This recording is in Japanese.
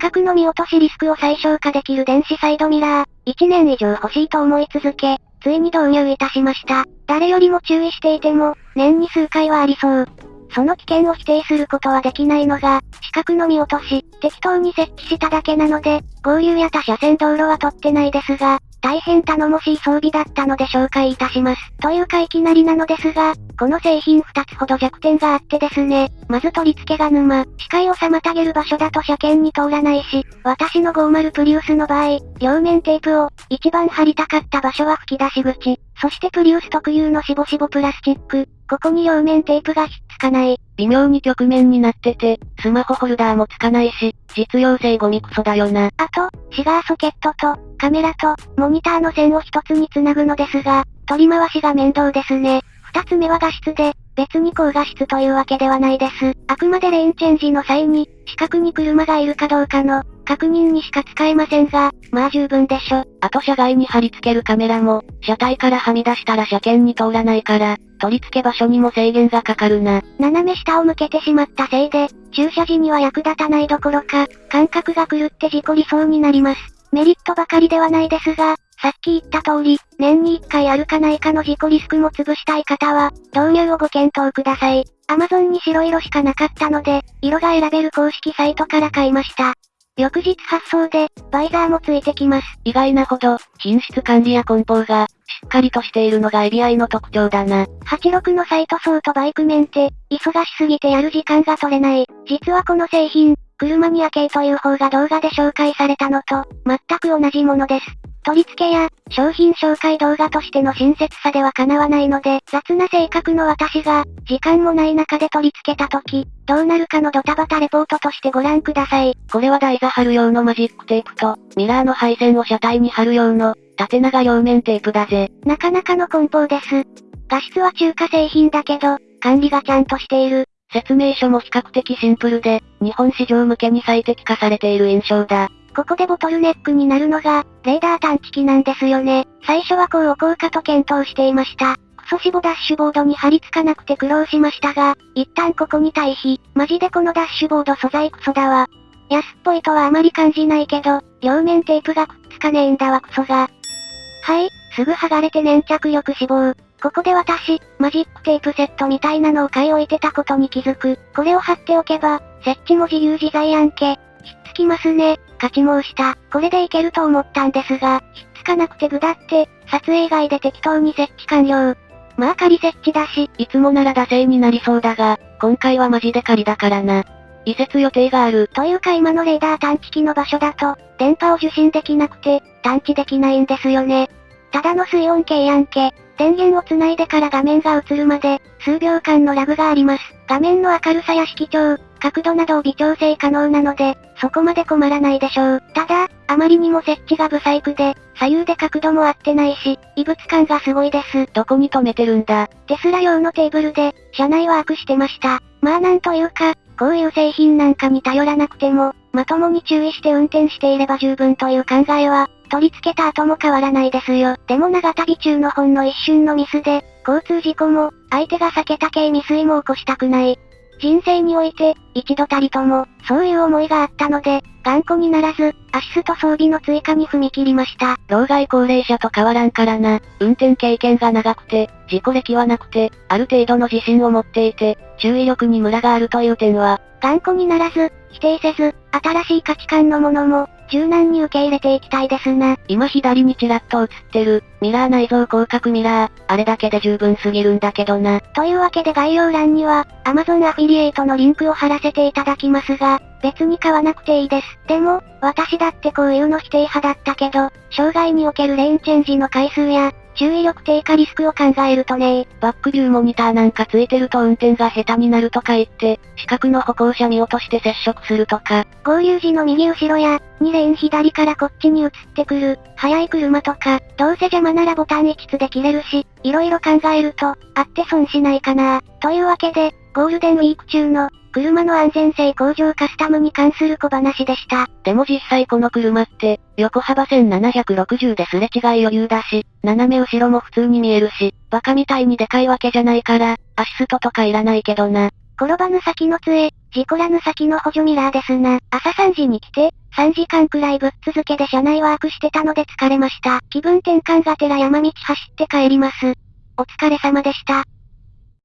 角の見落としリスクを最小化できる電子サイドミラー、1年以上欲しいと思い続け、ついに導入いたしました。誰よりも注意していても、年に数回はありそう。その危険を否定することはできないのが、視覚の見落とし、適当に設置しただけなので、合流や他車線道路は取ってないですが、大変頼もしい装備だったので紹介いたします。というかいきなりなのですが、この製品2つほど弱点があってですね。まず取り付けが沼、視界を妨げる場所だと車検に通らないし、私の50プリウスの場合、両面テープを、一番貼りたかった場所は吹き出し口、そしてプリウス特有のしぼしぼプラスチック、ここに両面テープがひっつかない。微妙に曲面になってて、スマホホルダーもつかないし、実用性ゴミクソだよな。あと、シガーソケットと、カメラと、モニターの線を一つにつなぐのですが、取り回しが面倒ですね。二つ目は画質で、別に高画質というわけではないです。あくまでレーンチェンジの際に、近くに車がいるかどうかの、確認にしか使えませんが、まあ十分でしょ。あと車外に貼り付けるカメラも、車体からはみ出したら車検に通らないから、取り付け場所にも制限がかかるな。斜め下を向けてしまったせいで、駐車時には役立たないどころか、感覚が狂って事故りそうになります。メリットばかりではないですが、さっき言った通り、年に1回あるかないかの事故リスクも潰したい方は、導入をご検討ください。Amazon に白色しかなかったので、色が選べる公式サイトから買いました。翌日発送で、バイザーもついてきます。意外なほど、品質管理や梱包が、しっかりとしているのがエビアイの特徴だな。86のサイトソーとバイクメンテ、忙しすぎてやる時間が取れない。実はこの製品、車にア系という方が動画で紹介されたのと、全く同じものです。取り付けや、商品紹介動画としての親切さでは叶わないので、雑な性格の私が、時間もない中で取り付けた時、どうなるかのドタバタレポートとしてご覧ください。これは台座貼る用のマジックテープと、ミラーの配線を車体に貼る用の、縦長両面テープだぜ。なかなかの梱包です。画質は中華製品だけど、管理がちゃんとしている。説明書も比較的シンプルで、日本市場向けに最適化されている印象だ。ここでボトルネックになるのが、レーダー探知機なんですよね。最初はこう置こうかと検討していました。クソシボダッシュボードに貼り付かなくて苦労しましたが、一旦ここに対比。マジでこのダッシュボード素材クソだわ。安っぽいとはあまり感じないけど、両面テープがくっつかねえんだわクソが。はい、すぐ剥がれて粘着力死亡。ここで私、マジックテープセットみたいなのを買い置いてたことに気づく。これを貼っておけば、設置も自由自在やんけ。ひっつきますね。勝ち申した。これでいけると思ったんですが、ひっつかなくてぐだって、撮影外で適当に設置完了。まあ仮設置だし、いつもなら惰性になりそうだが、今回はマジで仮だからな。移設予定がある。というか今のレーダー探知機の場所だと、電波を受信できなくて、探知できないんですよね。ただの水温計やんけ。電源をつないでから画面が映るまで、数秒間のラグがあります。画面の明るさや色調、角度などを微調整可能なので、そこまで困らないでしょう。ただ、あまりにも設置が不細工で、左右で角度も合ってないし、異物感がすごいです。どこに止めてるんだ？テスラ用のテーブルで、車内ワークしてました。まあなんというか、こういう製品なんかに頼らなくても、まともに注意して運転していれば十分という考えは、取り付けた後も変わらないですよ。でも長旅中のほんの一瞬のミスで、交通事故も、相手が避けた系未遂も起こしたくない。人生において、一度たりとも、そういう思いがあったので、頑固にならず、アシスト装備の追加に踏み切りました。老害高齢者と変わらんからな。運転経験が長くて、事故歴はなくて、ある程度の自信を持っていて、注意力にムラがあるという点は、頑固にならず、否定せず、新しい価値観のものも、柔軟に受け入れていきたいですな。今左にちらっと映ってる、ミラー内蔵広角ミラー、あれだけで十分すぎるんだけどな。というわけで概要欄には、Amazon アフィリエイトのリンクを貼らせていただきますが、別に買わなくていいです。でも、私だってこういうの否定派だったけど、障害におけるレーンチェンジの回数や、注意力低下リスクを考えるとねバックビューモニターなんかついてると運転が下手になるとか言って、視覚の歩行者見落として接触するとか。合流時の右後ろや、2レーン左からこっちに移ってくる、速い車とか、どうせ邪魔ならボタン1つで切れるし、色々考えると、あって損しないかなというわけで、ゴールデンウィーク中の、車の安全性向上カスタムに関する小話でした。でも実際この車って、横幅1760ですれ違い余裕だし、斜め後ろも普通に見えるし、バカみたいにでかいわけじゃないから、アシストとかいらないけどな。転ばぬ先の杖、事故らぬ先の補助ミラーですな。朝3時に来て、3時間くらいぶっ続けで車内ワークしてたので疲れました。気分転換がてら山道走って帰ります。お疲れ様でした。